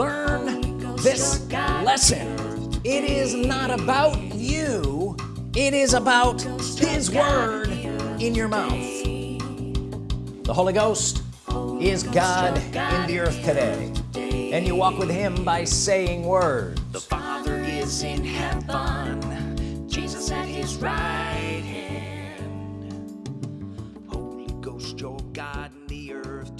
learn this lesson it is not about you it is about his word in your mouth the Holy Ghost is God in the earth today and you walk with him by saying words The Father is in heaven, Jesus at his right hand. Holy Ghost, your God. in the earth